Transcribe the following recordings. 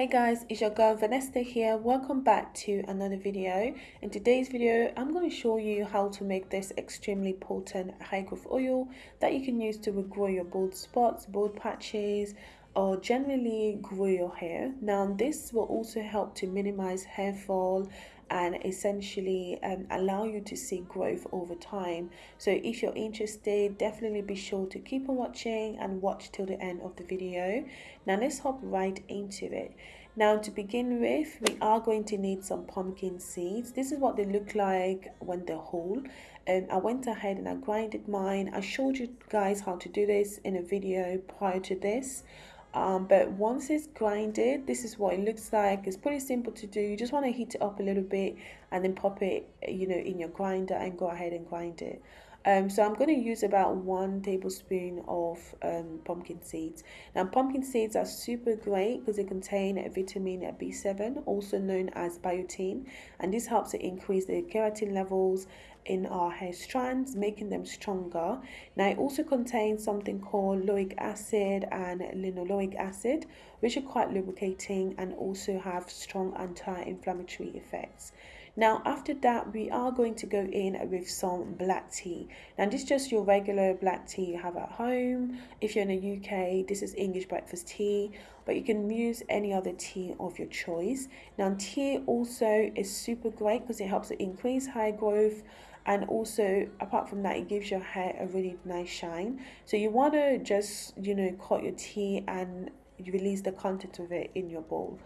Hey guys, it's your girl Vanessa here. Welcome back to another video. In today's video, I'm going to show you how to make this extremely potent hair growth oil that you can use to regrow your bald spots, bald patches, or generally grow your hair. Now, this will also help to minimize hair fall and essentially um, allow you to see growth over time. So if you're interested, definitely be sure to keep on watching and watch till the end of the video. Now let's hop right into it. Now to begin with, we are going to need some pumpkin seeds. This is what they look like when they're whole. Um, I went ahead and I grinded mine. I showed you guys how to do this in a video prior to this um, but once it's grinded this is what it looks like. It's pretty simple to do. You just want to heat it up a little bit and then pop it you know in your grinder and go ahead and grind it. Um, so I'm going to use about one tablespoon of um, pumpkin seeds. Now pumpkin seeds are super great because they contain vitamin B7 also known as biotin and this helps to increase the keratin levels in our hair strands making them stronger. Now it also contains something called oleic acid and linoleic acid which are quite lubricating and also have strong anti-inflammatory effects. Now after that we are going to go in with some black tea. Now this is just your regular black tea you have at home. If you're in the UK this is English breakfast tea but you can use any other tea of your choice. Now tea also is super great because it helps to increase hair growth and also apart from that it gives your hair a really nice shine so you want to just you know cut your tea and release the content of it in your bowl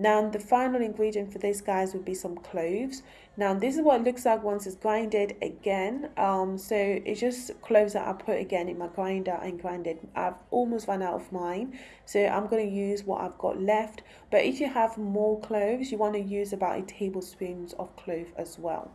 now the final ingredient for this guys would be some cloves. Now this is what it looks like once it's grinded again. Um, so it's just cloves that I put again in my grinder and grinded. I've almost run out of mine. So I'm going to use what I've got left. But if you have more cloves, you want to use about a tablespoon of clove as well.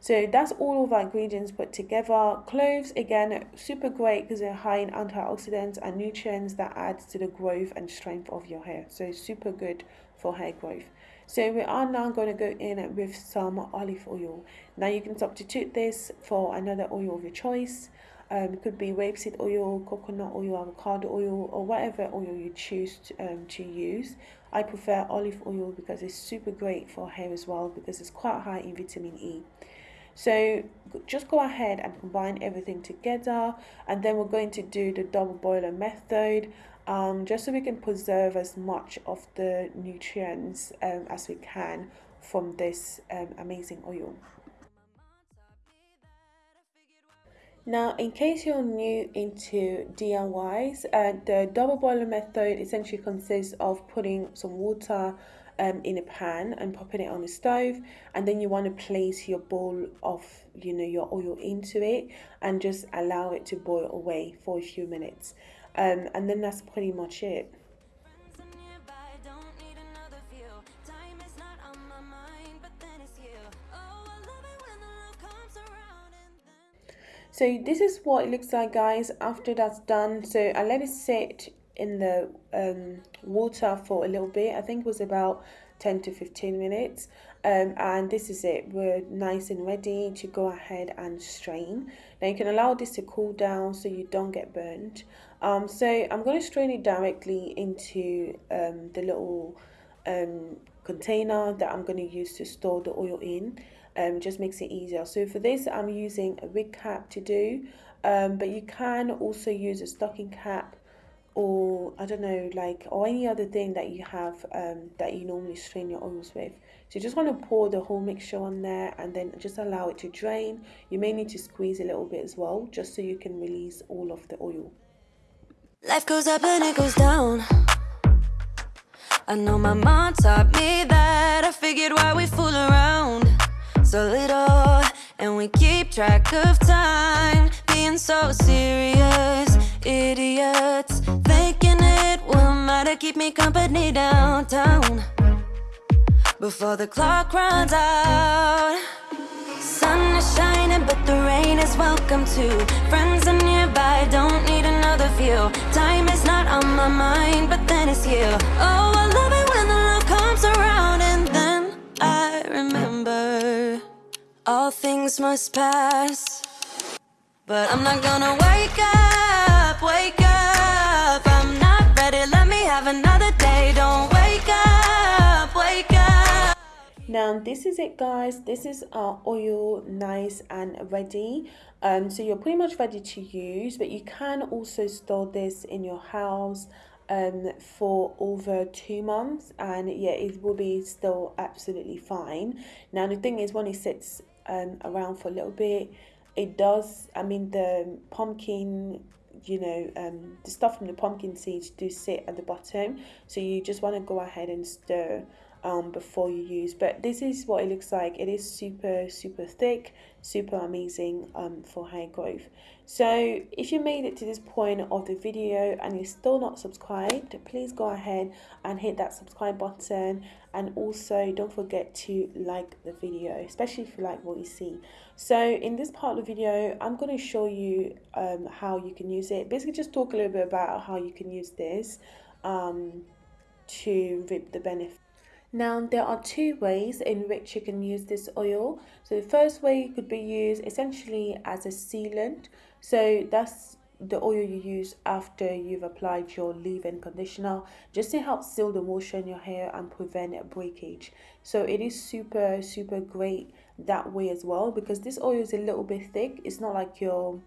So that's all of our ingredients put together. Cloves, again, super great because they're high in antioxidants and nutrients that adds to the growth and strength of your hair. So super good for hair growth. So we are now going to go in with some olive oil. Now you can substitute this for another oil of your choice. Um, it could be rapeseed oil, coconut oil, avocado oil, or whatever oil you choose to, um, to use. I prefer olive oil because it's super great for hair as well because it's quite high in vitamin E. So just go ahead and combine everything together and then we're going to do the double boiler method um, just so we can preserve as much of the nutrients um, as we can from this um, amazing oil. Now, in case you're new into DIYs, uh, the double boiler method essentially consists of putting some water um, in a pan and popping it on the stove and then you want to place your bowl of you know your oil into it and just allow it to boil away for a few minutes um, and then that's pretty much it So this is what it looks like guys after that's done. So I let it sit in the um, water for a little bit. I think it was about 10 to 15 minutes. Um, and this is it. We're nice and ready to go ahead and strain. Now you can allow this to cool down so you don't get burnt. Um, so I'm going to strain it directly into um, the little um, container that I'm going to use to store the oil in. Um, just makes it easier. So for this, I'm using a wig cap to do, um, but you can also use a stocking cap or I don't know, like, or any other thing that you have um, that you normally strain your oils with. So you just want to pour the whole mixture on there and then just allow it to drain. You may need to squeeze a little bit as well, just so you can release all of the oil. Life goes up and it goes down. I know my mom taught me that. I figured why we fool around so little and we keep track of time being so serious idiots Thinking it will matter Keep me company downtown Before the clock runs out. Sun is shining but the rain is welcome too. Friends are nearby, don't need another view. Time is not on my mind, but then it's you. Oh, I love it when the love comes around And then I remember All things must pass. But I'm not gonna wake up, wake now this is it guys. This is our oil nice and ready. Um so you're pretty much ready to use but you can also store this in your house um for over two months and yeah it will be still absolutely fine. Now the thing is when it sits um around for a little bit it does i mean the pumpkin you know um the stuff from the pumpkin seeds do sit at the bottom. So you just want to go ahead and stir um, before you use but this is what it looks like. It is super super thick super amazing um, for hair growth. So if you made it to this point of the video and you're still not subscribed please go ahead and hit that subscribe button. And also don't forget to like the video especially if you like what you see. So in this part of the video i'm going to show you um, how you can use it. Basically just talk a little bit about how you can use this um, to reap the benefit now there are two ways in which you can use this oil. So the first way could be used essentially as a sealant. So that's the oil you use after you've applied your leave-in conditioner just to help seal the moisture in your hair and prevent breakage so it is super super great that way as well because this oil is a little bit thick it's not like your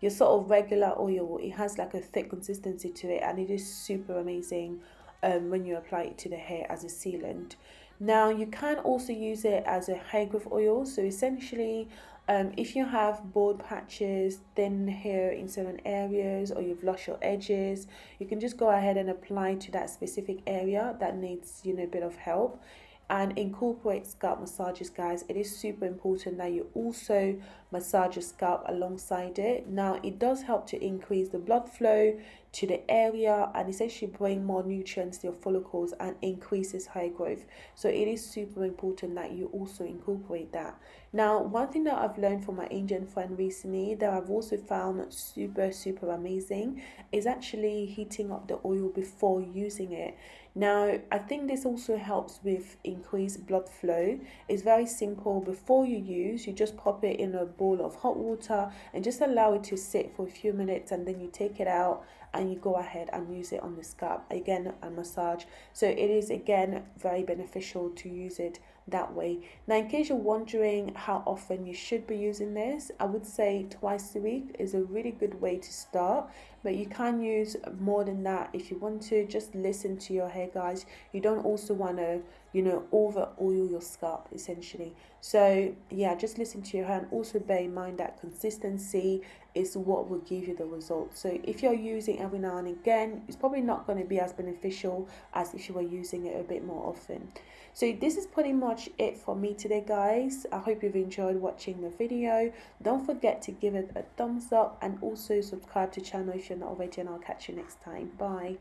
your sort of regular oil it has like a thick consistency to it and it is super amazing um, when you apply it to the hair as a sealant. Now you can also use it as a hair growth oil. So essentially, um, if you have bald patches, thin hair in certain areas, or you've lost your edges, you can just go ahead and apply to that specific area that needs you know a bit of help and incorporate scalp massages guys it is super important that you also massage your scalp alongside it now it does help to increase the blood flow to the area and essentially bring more nutrients to your follicles and increases hair growth so it is super important that you also incorporate that now one thing that i've learned from my indian friend recently that i've also found super super amazing is actually heating up the oil before using it now, I think this also helps with increased blood flow. It's very simple. Before you use, you just pop it in a bowl of hot water and just allow it to sit for a few minutes and then you take it out and you go ahead and use it on the scalp again and massage. So it is again very beneficial to use it that way. Now, in case you're wondering how often you should be using this, I would say twice a week is a really good way to start. But you can use more than that if you want to. Just listen to your hair, guys. You don't also want to, you know, over oil your scalp essentially. So, yeah, just listen to your hair and also bear in mind that consistency is what will give you the results. So, if you're using every now and again, it's probably not going to be as beneficial as if you were using it a bit more often. So, this is pretty much much it for me today guys. I hope you've enjoyed watching the video. Don't forget to give it a thumbs up and also subscribe to channel if you're not already and i'll catch you next time. Bye